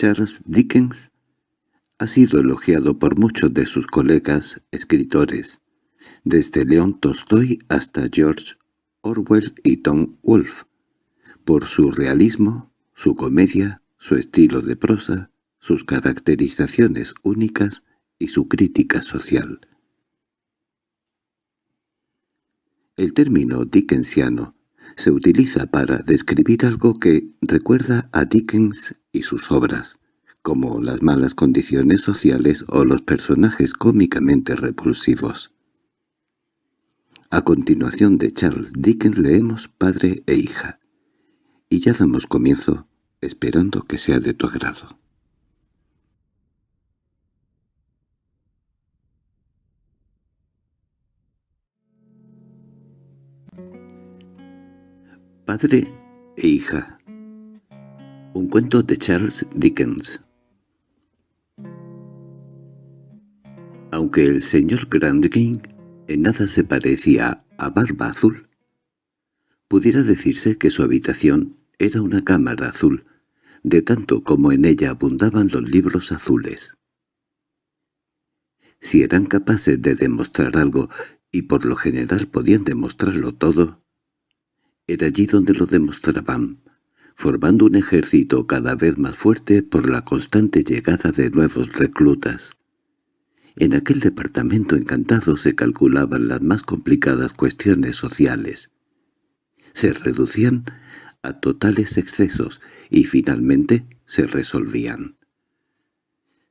Charles Dickens ha sido elogiado por muchos de sus colegas escritores, desde León Tolstoy hasta George Orwell y Tom Wolfe, por su realismo, su comedia, su estilo de prosa, sus caracterizaciones únicas y su crítica social. El término dickensiano se utiliza para describir algo que recuerda a Dickens y sus obras, como las malas condiciones sociales o los personajes cómicamente repulsivos. A continuación de Charles Dickens leemos Padre e Hija, y ya damos comienzo, esperando que sea de tu agrado. Padre e hija Un cuento de Charles Dickens Aunque el señor Grandking en nada se parecía a Barba Azul, pudiera decirse que su habitación era una cámara azul, de tanto como en ella abundaban los libros azules. Si eran capaces de demostrar algo, y por lo general podían demostrarlo todo, era allí donde lo demostraban, formando un ejército cada vez más fuerte por la constante llegada de nuevos reclutas. En aquel departamento encantado se calculaban las más complicadas cuestiones sociales. Se reducían a totales excesos y finalmente se resolvían.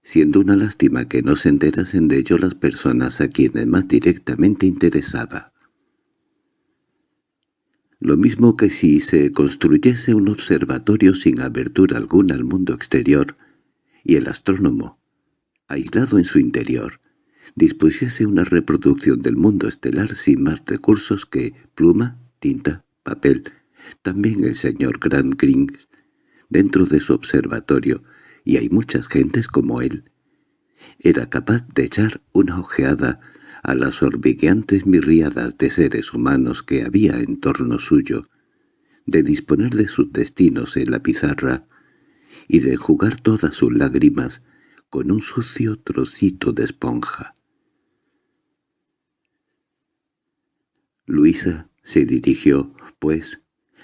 Siendo una lástima que no se enterasen de ello las personas a quienes más directamente interesaba lo mismo que si se construyese un observatorio sin abertura alguna al mundo exterior, y el astrónomo, aislado en su interior, dispusiese una reproducción del mundo estelar sin más recursos que pluma, tinta, papel. También el señor Grant Grings, dentro de su observatorio, y hay muchas gentes como él, era capaz de echar una ojeada a las orbigueantes mirriadas de seres humanos que había en torno suyo, de disponer de sus destinos en la pizarra y de enjugar todas sus lágrimas con un sucio trocito de esponja. Luisa se dirigió, pues,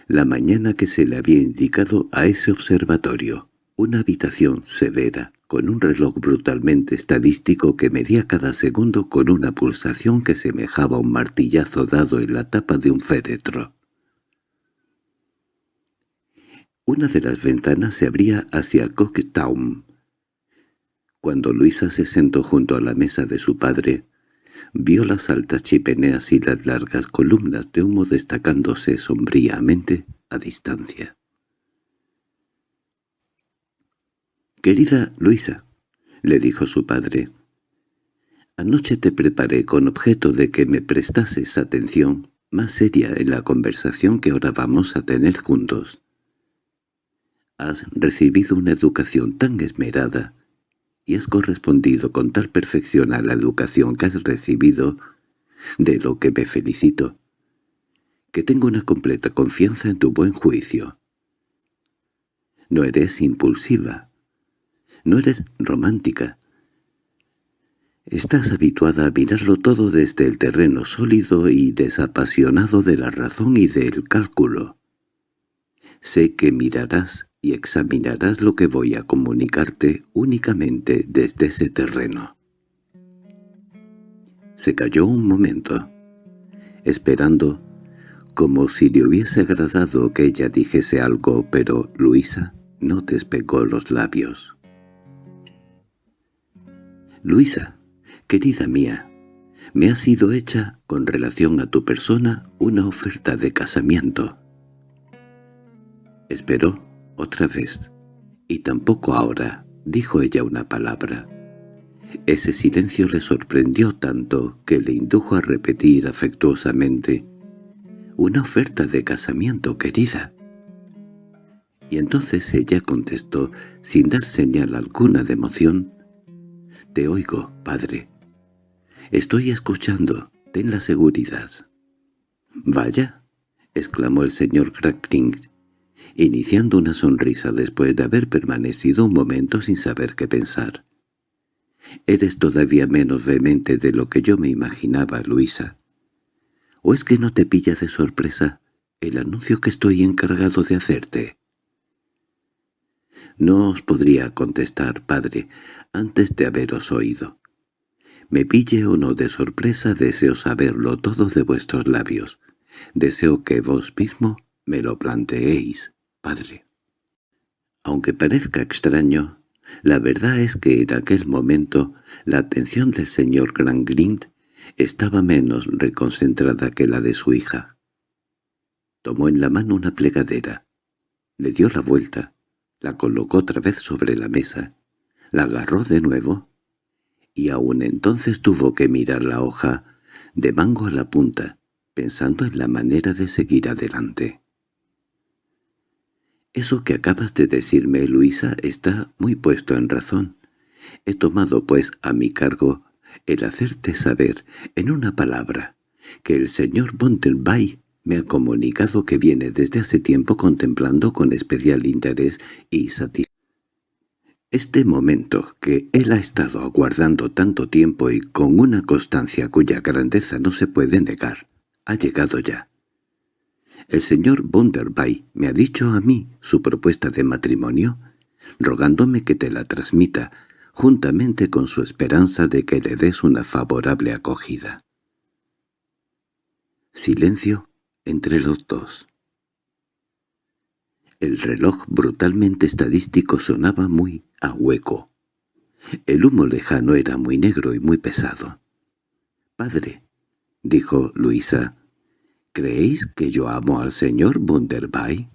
la mañana que se le había indicado a ese observatorio, una habitación severa, con un reloj brutalmente estadístico que medía cada segundo con una pulsación que semejaba un martillazo dado en la tapa de un féretro. Una de las ventanas se abría hacia Cocktown. Cuando Luisa se sentó junto a la mesa de su padre, vio las altas chimeneas y las largas columnas de humo destacándose sombríamente a distancia. «Querida Luisa», le dijo su padre, «anoche te preparé con objeto de que me prestases atención más seria en la conversación que ahora vamos a tener juntos. Has recibido una educación tan esmerada y has correspondido con tal perfección a la educación que has recibido, de lo que me felicito, que tengo una completa confianza en tu buen juicio. No eres impulsiva, no eres romántica. Estás habituada a mirarlo todo desde el terreno sólido y desapasionado de la razón y del cálculo. Sé que mirarás y examinarás lo que voy a comunicarte únicamente desde ese terreno. Se calló un momento, esperando, como si le hubiese agradado que ella dijese algo, pero Luisa no despegó los labios. Luisa, querida mía, me ha sido hecha, con relación a tu persona, una oferta de casamiento. Esperó otra vez, y tampoco ahora, dijo ella una palabra. Ese silencio le sorprendió tanto que le indujo a repetir afectuosamente, «Una oferta de casamiento, querida». Y entonces ella contestó, sin dar señal alguna de emoción, te oigo, padre. Estoy escuchando, ten la seguridad. —Vaya —exclamó el señor Crackling—, iniciando una sonrisa después de haber permanecido un momento sin saber qué pensar. «Eres todavía menos vehemente de lo que yo me imaginaba, Luisa. ¿O es que no te pilla de sorpresa el anuncio que estoy encargado de hacerte?» No os podría contestar, padre, antes de haberos oído. Me pille o no de sorpresa, deseo saberlo todo de vuestros labios. Deseo que vos mismo me lo planteéis, padre. Aunque parezca extraño, la verdad es que en aquel momento la atención del señor Grangrind estaba menos reconcentrada que la de su hija. Tomó en la mano una plegadera, le dio la vuelta, la colocó otra vez sobre la mesa, la agarró de nuevo, y aún entonces tuvo que mirar la hoja de mango a la punta, pensando en la manera de seguir adelante. Eso que acabas de decirme, Luisa, está muy puesto en razón. He tomado, pues, a mi cargo el hacerte saber, en una palabra, que el señor Bontenbay me ha comunicado que viene desde hace tiempo contemplando con especial interés y satisfacción este momento que él ha estado aguardando tanto tiempo y con una constancia cuya grandeza no se puede negar, ha llegado ya. El señor Bunderby me ha dicho a mí su propuesta de matrimonio, rogándome que te la transmita, juntamente con su esperanza de que le des una favorable acogida. Silencio entre los dos. El reloj brutalmente estadístico sonaba muy a hueco. El humo lejano era muy negro y muy pesado. «Padre», dijo Luisa, ¿creéis que yo amo al señor Bunderby?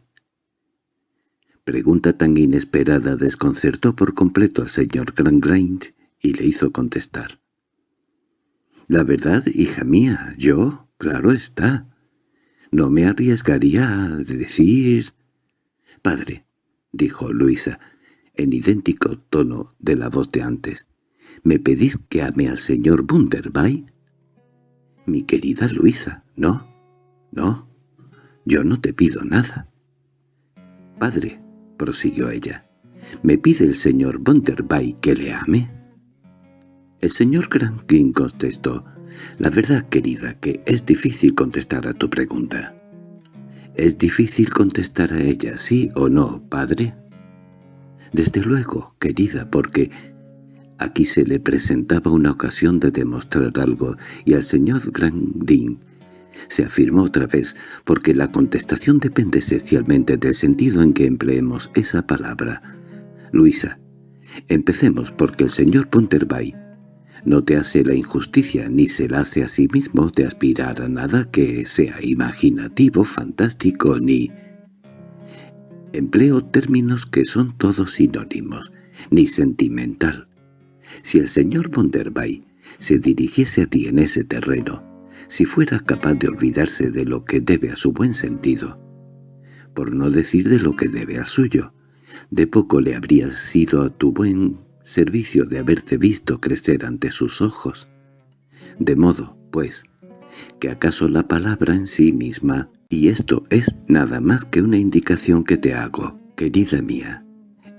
Pregunta tan inesperada desconcertó por completo al señor Grangrain y le hizo contestar. «La verdad, hija mía, yo, claro está, no me arriesgaría a decir...» «Padre», dijo Luisa, en idéntico tono de la voz de antes, «¿me pedís que ame al señor Bunderby?» «Mi querida Luisa, no, no, yo no te pido nada». «Padre», prosiguió ella, «¿me pide el señor Bunderby que le ame?» El señor Grankin contestó, «La verdad, querida, que es difícil contestar a tu pregunta». —¿Es difícil contestar a ella sí o no, padre? Desde luego, querida, porque aquí se le presentaba una ocasión de demostrar algo y al señor Grandin se afirmó otra vez, porque la contestación depende esencialmente del sentido en que empleemos esa palabra. Luisa, empecemos porque el señor Punterbay no te hace la injusticia ni se la hace a sí mismo de aspirar a nada que sea imaginativo, fantástico ni... Empleo términos que son todos sinónimos, ni sentimental. Si el señor Bonderbay se dirigiese a ti en ese terreno, si fuera capaz de olvidarse de lo que debe a su buen sentido, por no decir de lo que debe a suyo, de poco le habría sido a tu buen servicio de haberte visto crecer ante sus ojos. De modo, pues, que acaso la palabra en sí misma, y esto es nada más que una indicación que te hago, querida mía,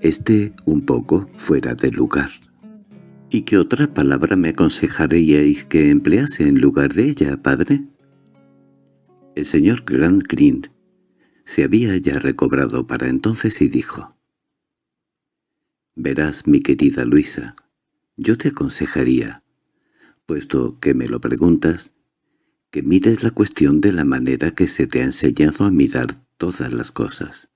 esté un poco fuera de lugar. ¿Y qué otra palabra me aconsejaríais que emplease en lugar de ella, padre? El señor Grant Green se había ya recobrado para entonces y dijo, Verás, mi querida Luisa, yo te aconsejaría, puesto que me lo preguntas, que mires la cuestión de la manera que se te ha enseñado a mirar todas las cosas,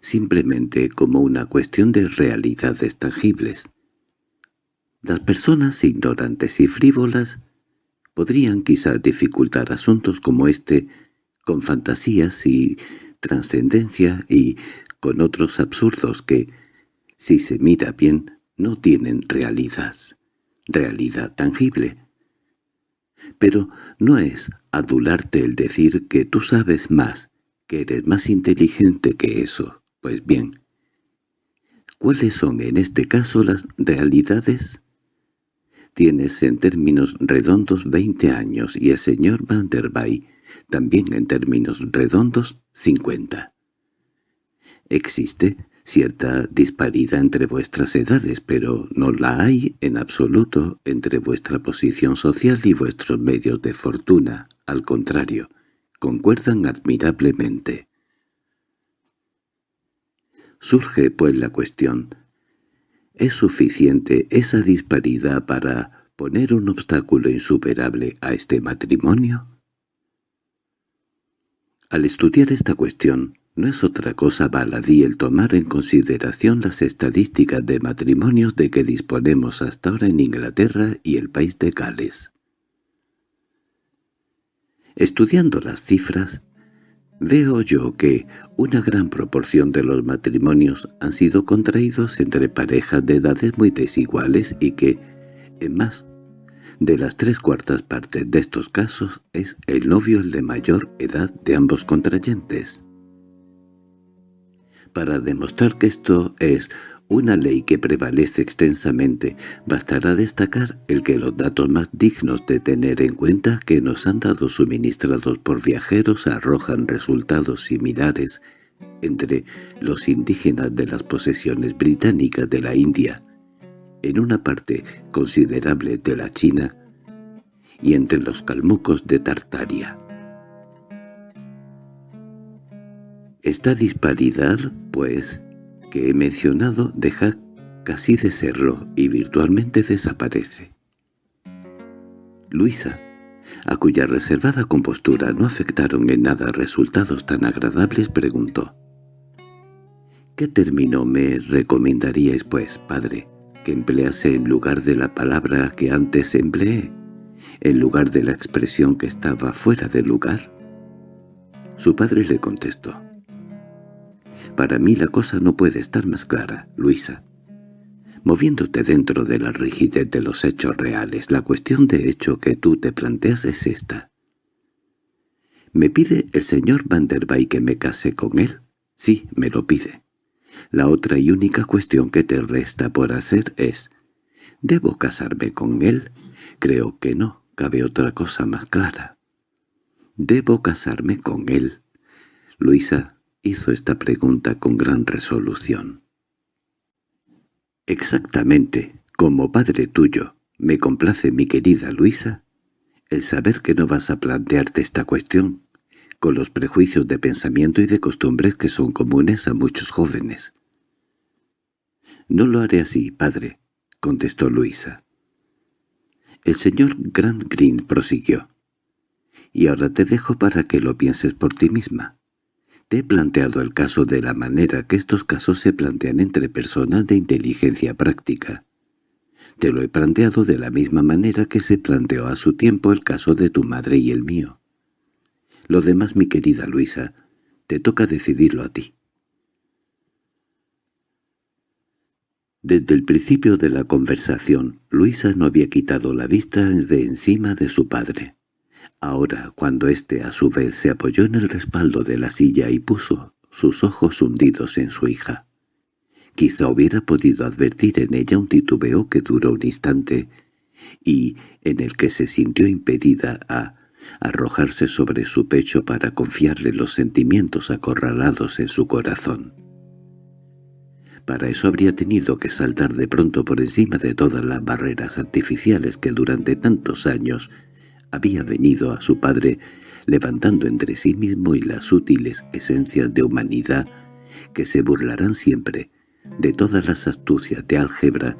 simplemente como una cuestión de realidades tangibles. Las personas ignorantes y frívolas podrían quizá dificultar asuntos como este con fantasías y trascendencia y con otros absurdos que, si se mira bien, no tienen realidad, realidad tangible. Pero no es adularte el decir que tú sabes más, que eres más inteligente que eso. Pues bien, ¿cuáles son en este caso las realidades? Tienes en términos redondos veinte años y el señor Van der también en términos redondos cincuenta. Existe cierta disparidad entre vuestras edades, pero no la hay en absoluto entre vuestra posición social y vuestros medios de fortuna. Al contrario, concuerdan admirablemente. Surge, pues, la cuestión. ¿Es suficiente esa disparidad para poner un obstáculo insuperable a este matrimonio? Al estudiar esta cuestión, no es otra cosa baladí el tomar en consideración las estadísticas de matrimonios de que disponemos hasta ahora en Inglaterra y el país de Gales. Estudiando las cifras, veo yo que una gran proporción de los matrimonios han sido contraídos entre parejas de edades muy desiguales y que, en más de las tres cuartas partes de estos casos, es el novio el de mayor edad de ambos contrayentes. Para demostrar que esto es una ley que prevalece extensamente, bastará destacar el que los datos más dignos de tener en cuenta que nos han dado suministrados por viajeros arrojan resultados similares entre los indígenas de las posesiones británicas de la India, en una parte considerable de la China, y entre los calmucos de Tartaria. Esta disparidad, pues, que he mencionado deja casi de serlo y virtualmente desaparece. Luisa, a cuya reservada compostura no afectaron en nada resultados tan agradables, preguntó. ¿Qué término me recomendaríais, pues, padre, que emplease en lugar de la palabra que antes empleé, en lugar de la expresión que estaba fuera de lugar? Su padre le contestó. Para mí la cosa no puede estar más clara, Luisa. Moviéndote dentro de la rigidez de los hechos reales, la cuestión de hecho que tú te planteas es esta. ¿Me pide el señor Van der que me case con él? Sí, me lo pide. La otra y única cuestión que te resta por hacer es ¿Debo casarme con él? Creo que no, cabe otra cosa más clara. Debo casarme con él. Luisa, hizo esta pregunta con gran resolución. «Exactamente, como padre tuyo, me complace mi querida Luisa, el saber que no vas a plantearte esta cuestión con los prejuicios de pensamiento y de costumbres que son comunes a muchos jóvenes». «No lo haré así, padre», contestó Luisa. El señor Grant Green prosiguió. «Y ahora te dejo para que lo pienses por ti misma. Te he planteado el caso de la manera que estos casos se plantean entre personas de inteligencia práctica. Te lo he planteado de la misma manera que se planteó a su tiempo el caso de tu madre y el mío. Lo demás, mi querida Luisa, te toca decidirlo a ti. Desde el principio de la conversación, Luisa no había quitado la vista de encima de su padre. Ahora, cuando éste a su vez se apoyó en el respaldo de la silla y puso sus ojos hundidos en su hija, quizá hubiera podido advertir en ella un titubeo que duró un instante y en el que se sintió impedida a arrojarse sobre su pecho para confiarle los sentimientos acorralados en su corazón. Para eso habría tenido que saltar de pronto por encima de todas las barreras artificiales que durante tantos años había venido a su padre levantando entre sí mismo y las útiles esencias de humanidad que se burlarán siempre de todas las astucias de álgebra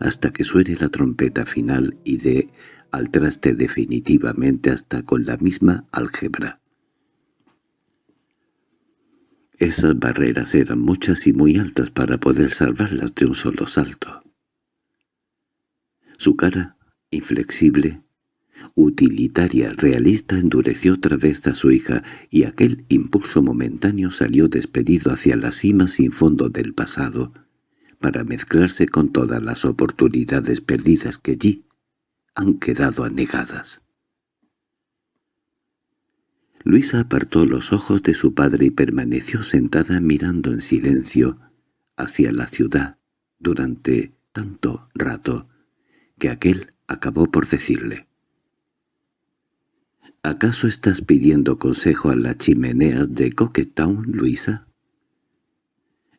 hasta que suene la trompeta final y de al traste definitivamente hasta con la misma álgebra. Esas barreras eran muchas y muy altas para poder salvarlas de un solo salto. Su cara, inflexible, utilitaria, realista, endureció otra vez a su hija, y aquel impulso momentáneo salió despedido hacia la cima sin fondo del pasado, para mezclarse con todas las oportunidades perdidas que allí han quedado anegadas. Luisa apartó los ojos de su padre y permaneció sentada mirando en silencio hacia la ciudad durante tanto rato que aquel acabó por decirle —¿Acaso estás pidiendo consejo a las chimeneas de Coquetown, Luisa?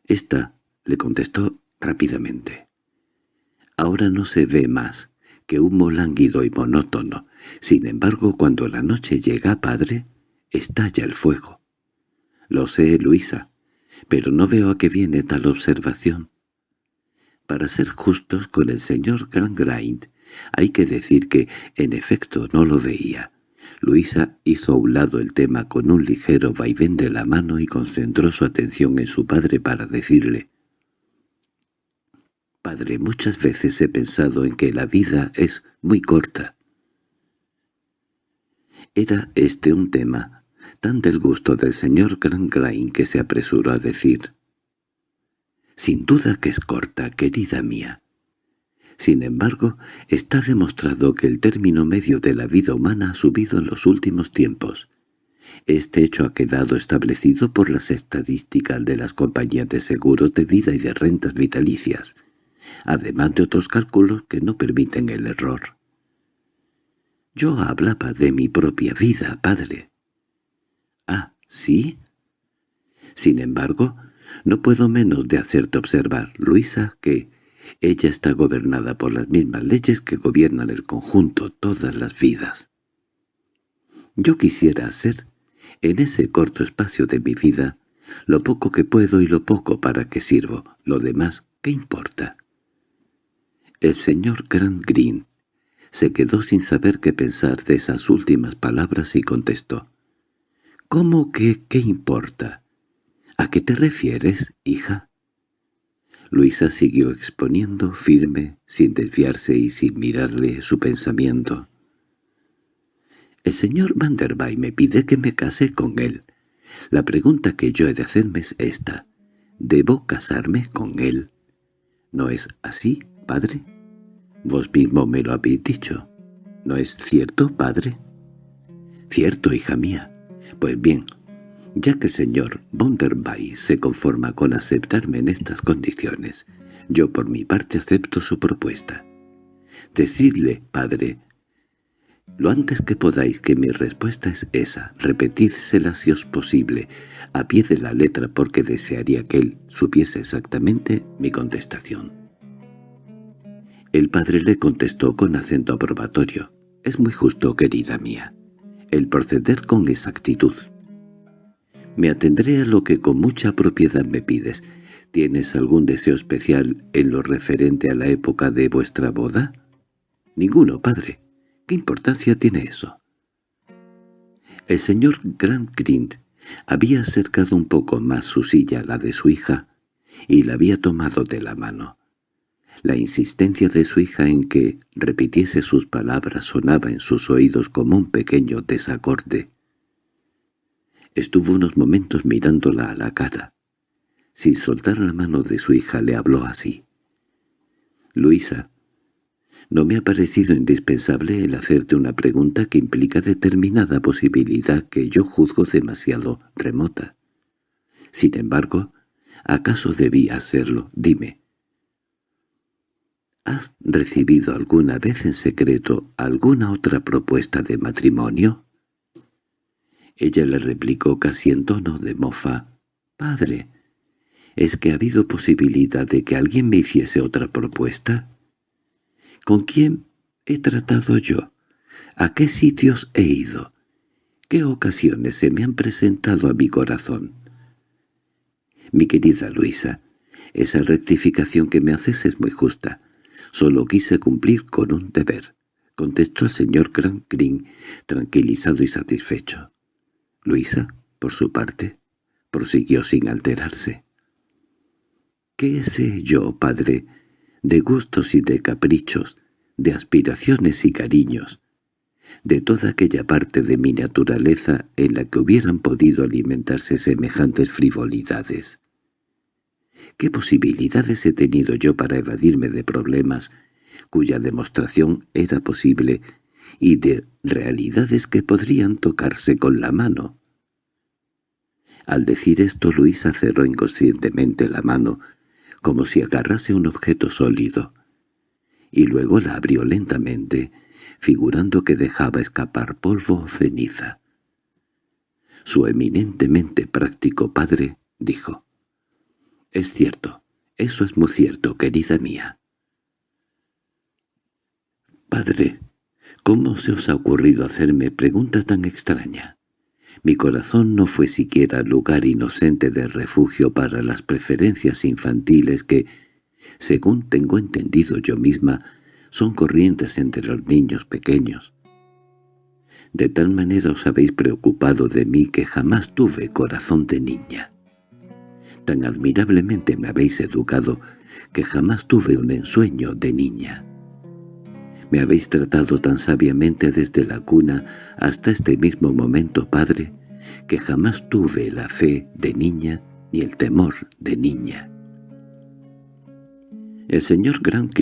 Esta le contestó rápidamente. Ahora no se ve más que humo lánguido y monótono. Sin embargo, cuando la noche llega, padre, estalla el fuego. Lo sé, Luisa, pero no veo a qué viene tal observación. Para ser justos con el señor Grangrind, hay que decir que, en efecto, no lo veía. Luisa hizo a un lado el tema con un ligero vaivén de la mano y concentró su atención en su padre para decirle «Padre, muchas veces he pensado en que la vida es muy corta». Era este un tema tan del gusto del señor Grangrain que se apresuró a decir «Sin duda que es corta, querida mía. Sin embargo, está demostrado que el término medio de la vida humana ha subido en los últimos tiempos. Este hecho ha quedado establecido por las estadísticas de las compañías de seguros de vida y de rentas vitalicias, además de otros cálculos que no permiten el error. Yo hablaba de mi propia vida, padre. —¿Ah, sí? Sin embargo, no puedo menos de hacerte observar, Luisa, que ella está gobernada por las mismas leyes que gobiernan el conjunto, todas las vidas. Yo quisiera hacer, en ese corto espacio de mi vida, lo poco que puedo y lo poco para que sirvo. Lo demás, ¿qué importa? El señor Grant Green se quedó sin saber qué pensar de esas últimas palabras y contestó. —¿Cómo que qué importa? ¿A qué te refieres, hija? Luisa siguió exponiendo, firme, sin desviarse y sin mirarle su pensamiento. «El señor Van der me pide que me case con él. La pregunta que yo he de hacerme es esta. ¿Debo casarme con él? ¿No es así, padre? Vos mismo me lo habéis dicho. ¿No es cierto, padre?» «Cierto, hija mía. Pues bien, ya que señor Bonderbay se conforma con aceptarme en estas condiciones, yo por mi parte acepto su propuesta. Decidle, padre, lo antes que podáis que mi respuesta es esa, repetídsela si os posible, a pie de la letra porque desearía que él supiese exactamente mi contestación. El padre le contestó con acento aprobatorio. «Es muy justo, querida mía, el proceder con exactitud. Me atendré a lo que con mucha propiedad me pides. ¿Tienes algún deseo especial en lo referente a la época de vuestra boda? Ninguno, padre. ¿Qué importancia tiene eso? El señor Grant Grind había acercado un poco más su silla a la de su hija y la había tomado de la mano. La insistencia de su hija en que repitiese sus palabras sonaba en sus oídos como un pequeño desacorde. Estuvo unos momentos mirándola a la cara. Sin soltar la mano de su hija le habló así. «Luisa, no me ha parecido indispensable el hacerte una pregunta que implica determinada posibilidad que yo juzgo demasiado remota. Sin embargo, ¿acaso debí hacerlo? Dime». ¿Has recibido alguna vez en secreto alguna otra propuesta de matrimonio? Ella le replicó casi en tono de mofa. «Padre, ¿es que ha habido posibilidad de que alguien me hiciese otra propuesta? ¿Con quién he tratado yo? ¿A qué sitios he ido? ¿Qué ocasiones se me han presentado a mi corazón?» «Mi querida Luisa, esa rectificación que me haces es muy justa. Solo quise cumplir con un deber», contestó el señor Green, tranquilizado y satisfecho. Luisa, por su parte, prosiguió sin alterarse. ¿Qué sé yo, padre, de gustos y de caprichos, de aspiraciones y cariños, de toda aquella parte de mi naturaleza en la que hubieran podido alimentarse semejantes frivolidades? ¿Qué posibilidades he tenido yo para evadirme de problemas cuya demostración era posible y de realidades que podrían tocarse con la mano. Al decir esto Luisa cerró inconscientemente la mano, como si agarrase un objeto sólido, y luego la abrió lentamente, figurando que dejaba escapar polvo o ceniza. Su eminentemente práctico padre dijo, Es cierto, eso es muy cierto, querida mía. Padre, ¿cómo se os ha ocurrido hacerme pregunta tan extraña? Mi corazón no fue siquiera lugar inocente de refugio para las preferencias infantiles que, según tengo entendido yo misma, son corrientes entre los niños pequeños. De tal manera os habéis preocupado de mí que jamás tuve corazón de niña. Tan admirablemente me habéis educado que jamás tuve un ensueño de niña. Me habéis tratado tan sabiamente desde la cuna hasta este mismo momento, padre, que jamás tuve la fe de niña ni el temor de niña. El señor Grant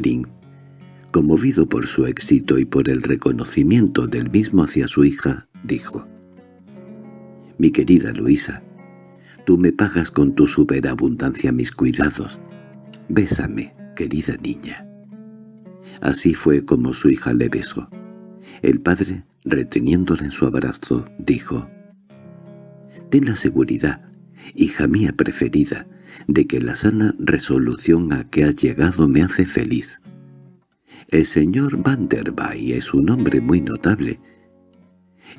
conmovido por su éxito y por el reconocimiento del mismo hacia su hija, dijo, «Mi querida Luisa, tú me pagas con tu superabundancia mis cuidados. Bésame, querida niña». Así fue como su hija le besó. El padre, reteniéndola en su abrazo, dijo, «Ten la seguridad, hija mía preferida, de que la sana resolución a que has llegado me hace feliz. El señor Van der es un hombre muy notable,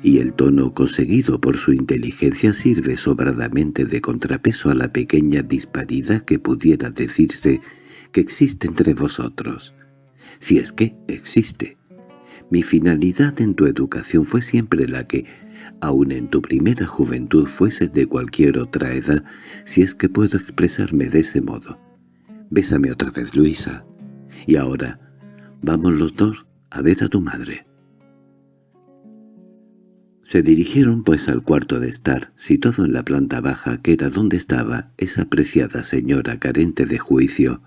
y el tono conseguido por su inteligencia sirve sobradamente de contrapeso a la pequeña disparidad que pudiera decirse que existe entre vosotros si es que existe. Mi finalidad en tu educación fue siempre la que, aun en tu primera juventud fuese de cualquier otra edad, si es que puedo expresarme de ese modo. Bésame otra vez, Luisa. Y ahora, vamos los dos a ver a tu madre. Se dirigieron pues al cuarto de estar, situado en la planta baja, que era donde estaba esa apreciada señora carente de juicio,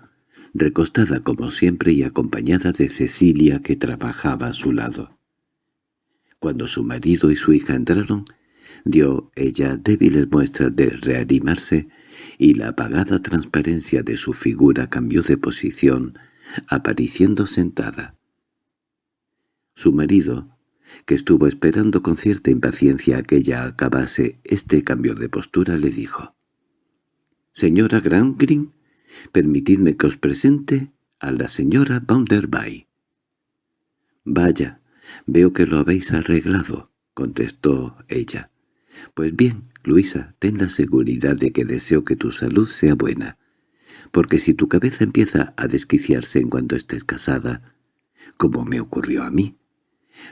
recostada como siempre y acompañada de Cecilia que trabajaba a su lado. Cuando su marido y su hija entraron, dio ella débiles muestras de reanimarse y la apagada transparencia de su figura cambió de posición, apareciendo sentada. Su marido, que estuvo esperando con cierta impaciencia que ella acabase este cambio de postura, le dijo, «Señora Grangrin, Permitidme que os presente a la señora Bounderby. —Vaya, veo que lo habéis arreglado —contestó ella. —Pues bien, Luisa, ten la seguridad de que deseo que tu salud sea buena, porque si tu cabeza empieza a desquiciarse en cuanto estés casada, como me ocurrió a mí,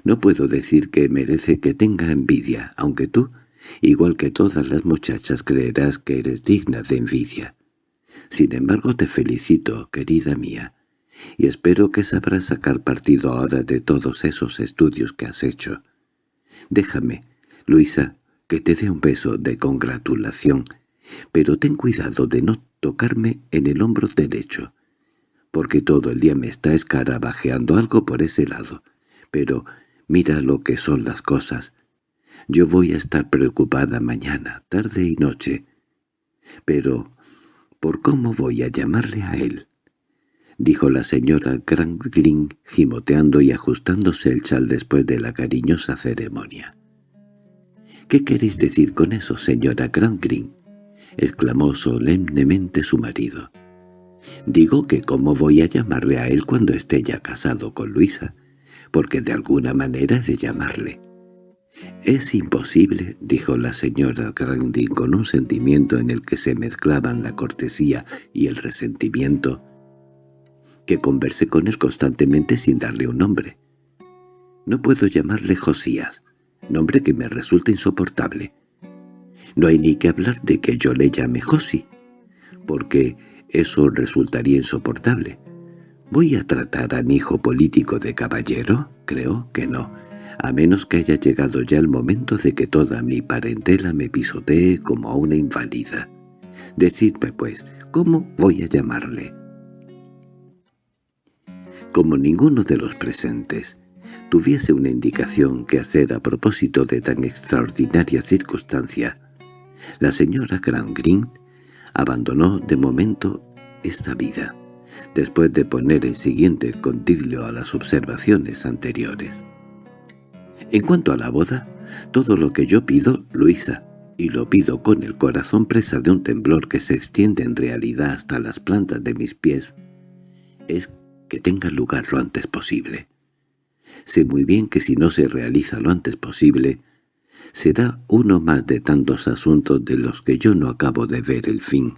no puedo decir que merece que tenga envidia, aunque tú, igual que todas las muchachas, creerás que eres digna de envidia. Sin embargo te felicito, querida mía, y espero que sabrás sacar partido ahora de todos esos estudios que has hecho. Déjame, Luisa, que te dé un beso de congratulación, pero ten cuidado de no tocarme en el hombro derecho, porque todo el día me está escarabajeando algo por ese lado. Pero mira lo que son las cosas. Yo voy a estar preocupada mañana, tarde y noche. Pero por cómo voy a llamarle a él. Dijo la señora Green gimoteando y ajustándose el chal después de la cariñosa ceremonia. —¿Qué queréis decir con eso, señora Green? —exclamó solemnemente su marido. —Digo que cómo voy a llamarle a él cuando esté ya casado con Luisa, porque de alguna manera he de llamarle. —Es imposible —dijo la señora Grandin con un sentimiento en el que se mezclaban la cortesía y el resentimiento— que converse con él constantemente sin darle un nombre. No puedo llamarle Josías, nombre que me resulta insoportable. No hay ni que hablar de que yo le llame Josi, porque eso resultaría insoportable. ¿Voy a tratar a mi hijo político de caballero? Creo que no a menos que haya llegado ya el momento de que toda mi parentela me pisotee como a una inválida. Decidme, pues, ¿cómo voy a llamarle? Como ninguno de los presentes tuviese una indicación que hacer a propósito de tan extraordinaria circunstancia, la señora Grand Green abandonó de momento esta vida, después de poner el siguiente contiglio a las observaciones anteriores. En cuanto a la boda, todo lo que yo pido, Luisa, y lo pido con el corazón presa de un temblor que se extiende en realidad hasta las plantas de mis pies, es que tenga lugar lo antes posible. Sé muy bien que si no se realiza lo antes posible, será uno más de tantos asuntos de los que yo no acabo de ver el fin.